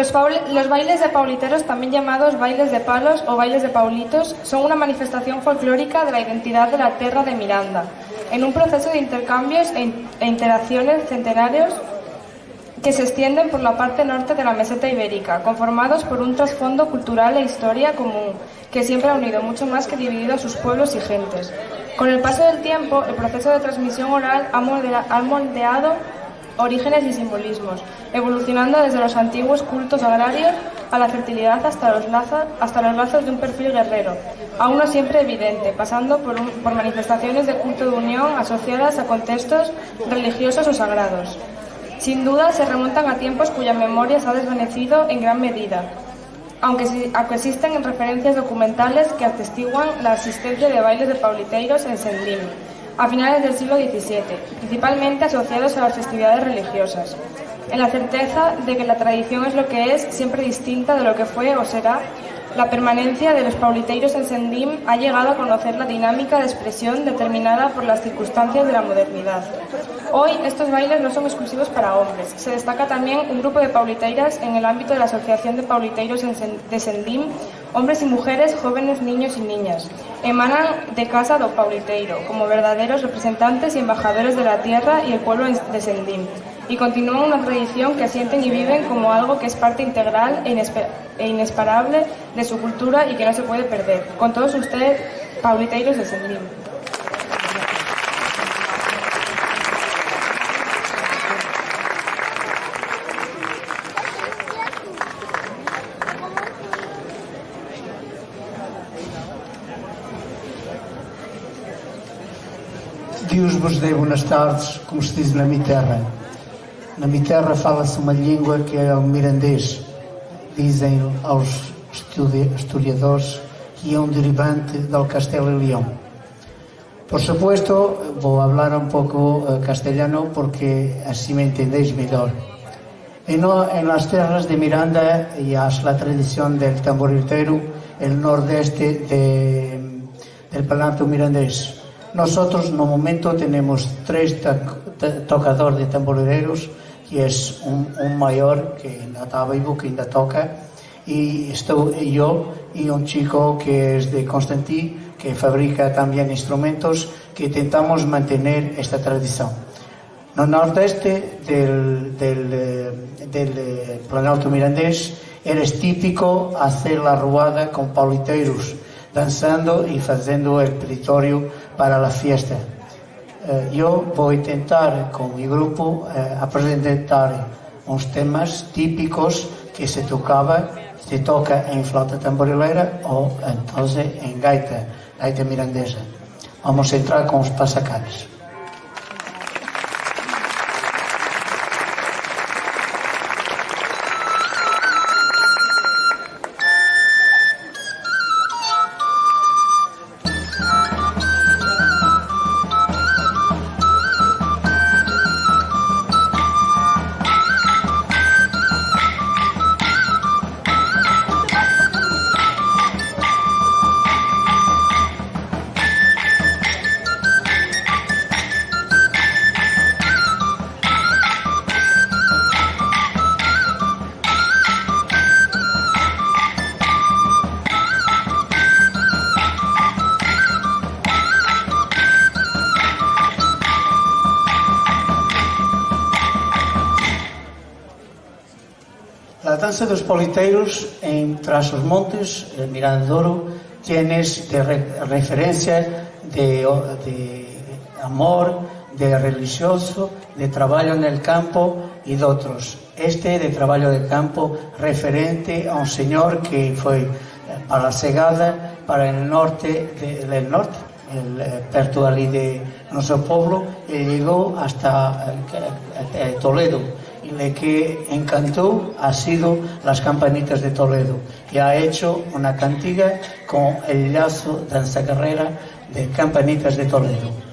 Los, bailes de pauliteros, también llamados bailes de palos o bailes de paulitos, son una manifestación folclórica de la identidad de la tierra de Miranda, en un proceso de intercambios e, e interacciones centenarios que se extienden por la parte norte de la meseta ibérica, conformados por un trasfondo cultural e historia común, que siempre ha unido mucho más que dividido a sus pueblos y gentes. Con el paso del tiempo, el proceso de transmisión oral ha moldeado orígenes y simbolismos, evolucionando desde los antiguos cultos agrarios a la fertilidad hasta los, lazos, hasta los de un perfil guerrero, aún no siempre evidente, pasando por, manifestaciones de culto de unión asociadas a contextos religiosos o sagrados. Sin duda se remontan a tiempos cuya memoria se ha desvanecido en gran medida, aunque, existen referencias documentales que atestiguan la existencia de bailes de pauliteiros en Sendim, a finales del siglo XVII, principalmente asociados a las festividades religiosas, en la certeza de que la tradición es lo que es, siempre distinta de lo que fue o será la permanencia de los pauliteiros en Sendim ha llegado a conocer la dinámica de expresión determinada por las circunstancias de la modernidad. Hoy estos bailes no son exclusivos para hombres. Se destaca también un grupo de pauliteiras en el ámbito de la Asociación de Pauliteiros de Sendim, hombres y mujeres, jóvenes, niños y niñas. Emanan de Casa do Pauliteiro como verdaderos representantes y embajadores de la tierra y el pueblo de Sendim y continúan una tradición que sienten y viven como algo que es parte integral e, e inesperable de su cultura y que no se puede perder. Con todos ustedes, Pauliteiros de Sendim. Dios vos dê boas tardes, como se diz na minha terra. Na minha terra fala-se uma língua que é o mirandês. Dizem aos historiadores que é um derivante do Castelo e León. Por supuesto, vou falar un pouco eh, castellano porque así me entendéis mellor. En, en las terras de Miranda y hasta la tradición del tamboritero, el nordeste de, del Palato mirandés. Nosotros, no momento, tenemos tres tocadores de tamborileros que es un, un mayor que ainda está vivo, que ainda toca, y estou yo y un chico que es de Constantí, que fabrica también instrumentos, que intentamos mantener esta tradición. No nordeste del, del, del Planalto Mirandés eres típico hacer la ruada con pauliteiros, danzando y haciendo el peritorio para la fiesta. eh, eu vou tentar con mi grupo eh, apresentar uns temas típicos que se tocaba se toca en flauta tamborileira ou entonces en gaita, gaita mirandesa. Vamos entrar con os pasacares. danza dos politeiros en Tras os Montes, eh, en Mirandoro, tienes de re, referencia de, de amor, de religioso, de traballo el campo e de outros. Este de traballo de campo referente a un señor que foi para a Segada, para el norte, de, del norte, el, eh, perto ali de noso pueblo, e llegou hasta eh, eh Toledo, le que encantó ha sido las campanitas de Toledo y ha hecho una cantiga con el lazo danza carrera de campanitas de Toledo.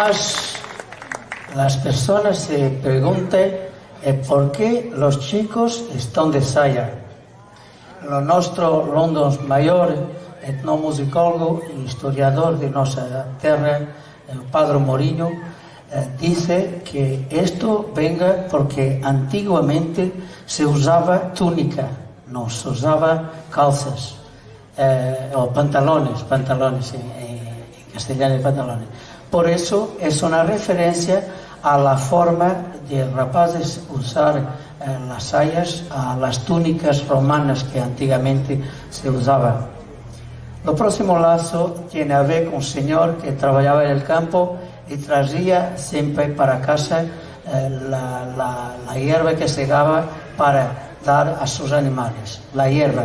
Más las personas se preguntan es por qué los chicos están de saya. Nuestro London Mayor, etnomusicólogo y historiador de nuestra tierra, el padre Mourinho, eh, dice que esto venga porque antiguamente se usaba túnica, no se usaba calzas eh, o pantalones, pantalones en, en castellano pantalones. Por eso es una referencia a la forma de rapaces usar eh, las sayas, a las túnicas romanas que antiguamente se usaban. Lo próximo lazo tiene a ver con un señor que trabajaba en el campo y traía siempre para casa eh, la, la, hierba que segaba para dar a sus animales, la hierba.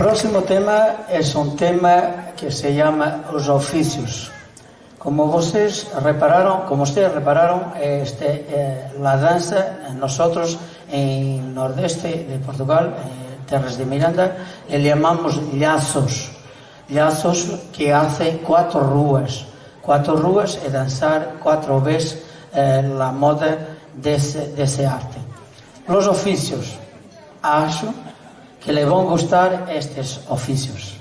próximo tema é un tema que se llama os oficios. Como vocês repararon, como vocês repararon, este, eh, la danza eh, nosotros en nordeste de Portugal, eh, terras de Miranda, le llamamos lazos. Lazos que hace cuatro rúas. Cuatro rúas e danzar cuatro veces eh, la moda dese, dese arte. Los oficios. Acho que le van gustar estes oficios.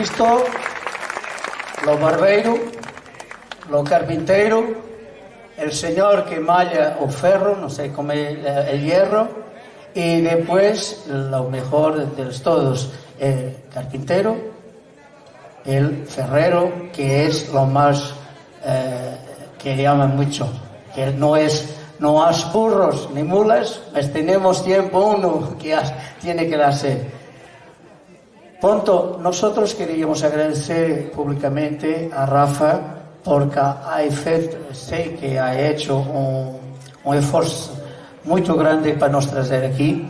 Visto, lo barbeiro, lo carpintero, el señor que malla o ferro, no sé cómo el, el hierro, y después lo mejor de todos, el carpintero, el ferrero, que es lo más eh, que llaman mucho, que no es no has burros ni mulas, pues tenemos tiempo uno que tiene que darse. Punto, nosotros queríamos agradecer públicamente a Rafa porque ha feito, sei que ha hecho un, un esforzo muy grande para nos traer aquí.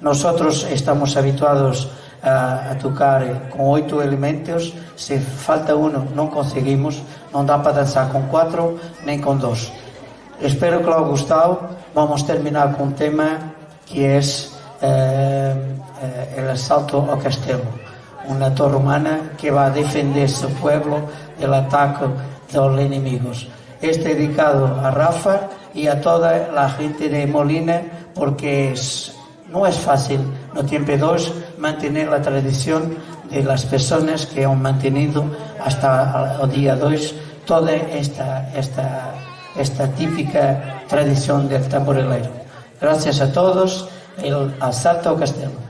Nosotros estamos habituados a, a tocar con oito elementos, se falta uno non conseguimos, non dá para danzar con cuatro nem con dos. Espero que lo haya gustado. Vamos terminar con un tema que es eh, eh, el asalto al castelo. Una torre humana que va a defender su pueblo del ataque de los enemigos. Este dedicado a Rafa y a toda la gente de Molina porque no es fácil, no tiempo dos, mantener la tradición de las personas que han mantenido hasta el día 2 toda esta, esta esta típica tradición del tamborilero. Gracias a todos, el asalto al castelo.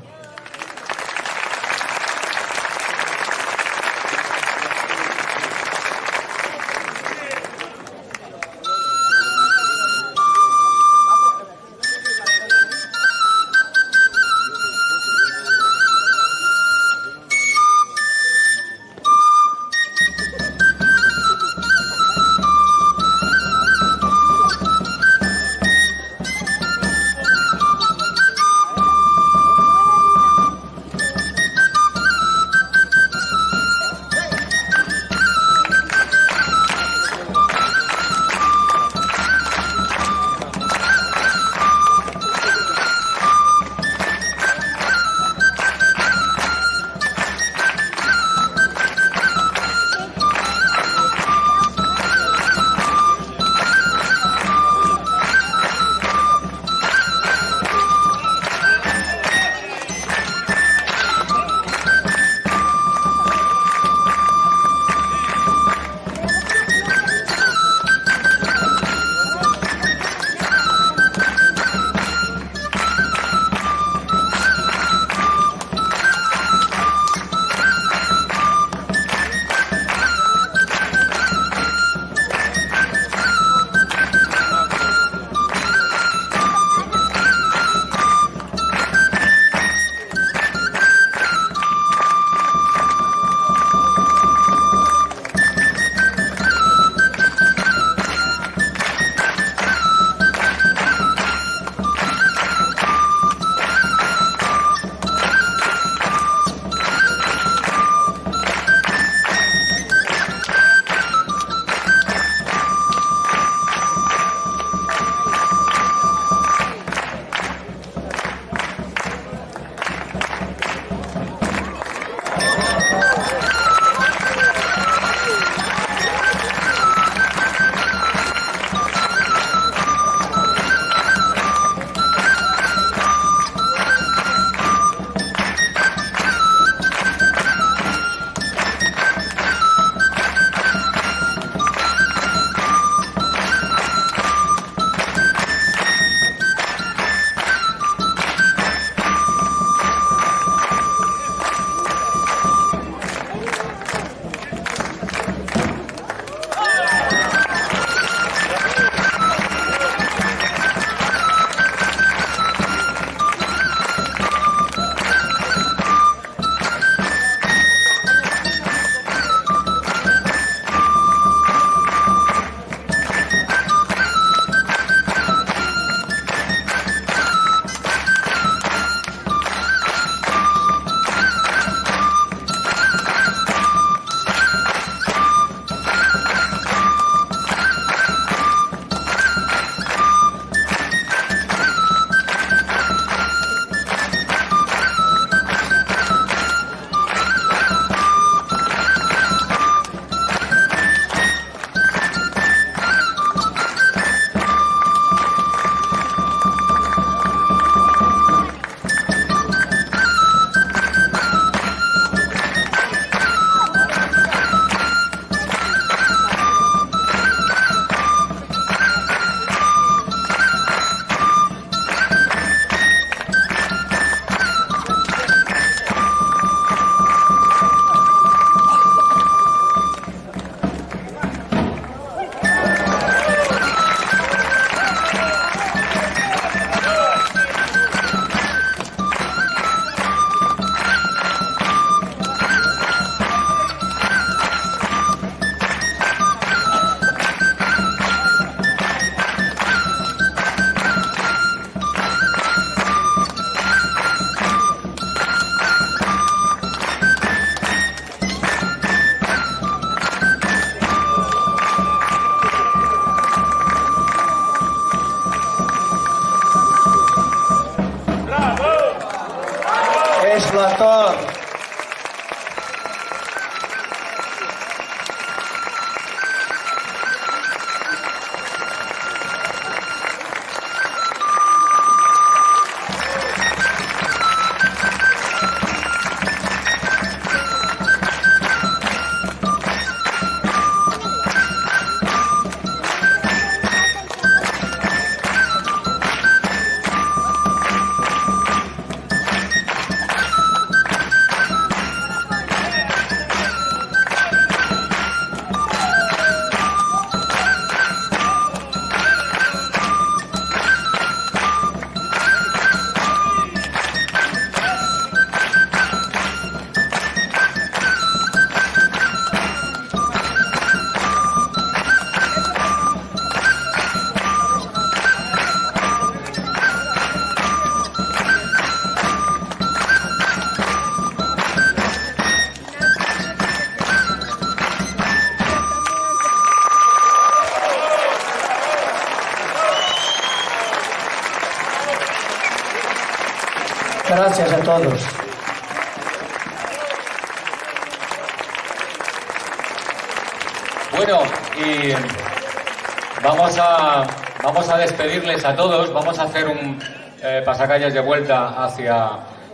Despedirles a todos. Vamos a hacer un eh, pasacalles de vuelta hacia,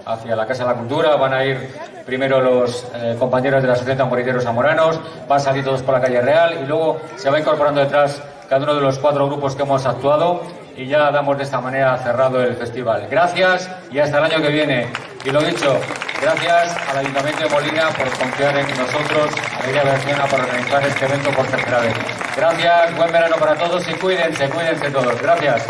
hacia la Casa de la Cultura. Van a ir primero los eh, compañeros de la Asociación Tamboriteros Zamoranos, van a salir todos por la calle Real y luego se va incorporando detrás cada uno de los cuatro grupos que hemos actuado y ya damos de esta manera cerrado el festival. Gracias y hasta el año que viene. Y lo dicho, gracias al Ayuntamiento de Molina por confiar en nosotros, a Lidia Berciana por organizar este evento por tercera vez. Gracias, buen verano para todos y cuídense, cuídense todos. Gracias.